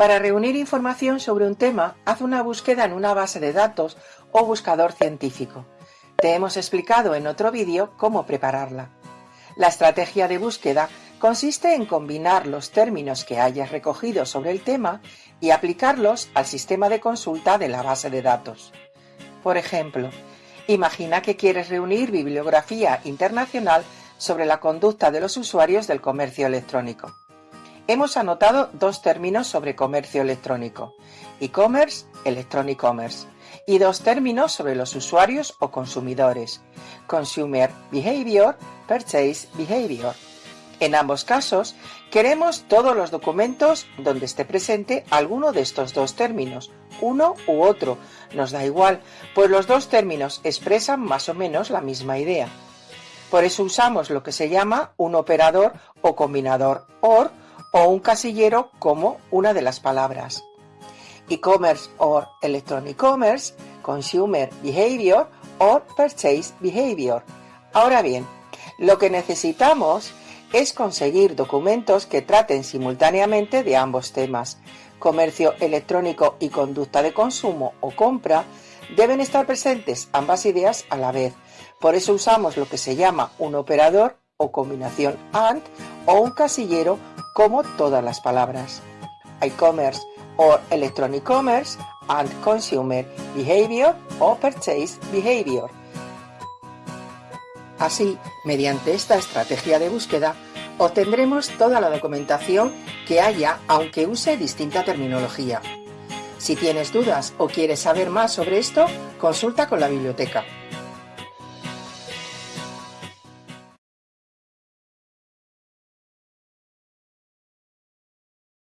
Para reunir información sobre un tema, haz una búsqueda en una base de datos o buscador científico. Te hemos explicado en otro vídeo cómo prepararla. La estrategia de búsqueda consiste en combinar los términos que hayas recogido sobre el tema y aplicarlos al sistema de consulta de la base de datos. Por ejemplo, imagina que quieres reunir bibliografía internacional sobre la conducta de los usuarios del comercio electrónico. Hemos anotado dos términos sobre comercio electrónico, e-commerce, electronic commerce, y dos términos sobre los usuarios o consumidores, consumer behavior, purchase behavior. En ambos casos, queremos todos los documentos donde esté presente alguno de estos dos términos, uno u otro, nos da igual, pues los dos términos expresan más o menos la misma idea. Por eso usamos lo que se llama un operador o combinador OR o un casillero como una de las palabras. E-commerce or electronic commerce, consumer behavior or purchase behavior. Ahora bien, lo que necesitamos es conseguir documentos que traten simultáneamente de ambos temas. Comercio electrónico y conducta de consumo o compra deben estar presentes ambas ideas a la vez. Por eso usamos lo que se llama un operador o combinación AND o un casillero como todas las palabras. E-commerce o electronic commerce and consumer behavior o purchase behavior. Así, mediante esta estrategia de búsqueda, obtendremos toda la documentación que haya aunque use distinta terminología. Si tienes dudas o quieres saber más sobre esto, consulta con la biblioteca.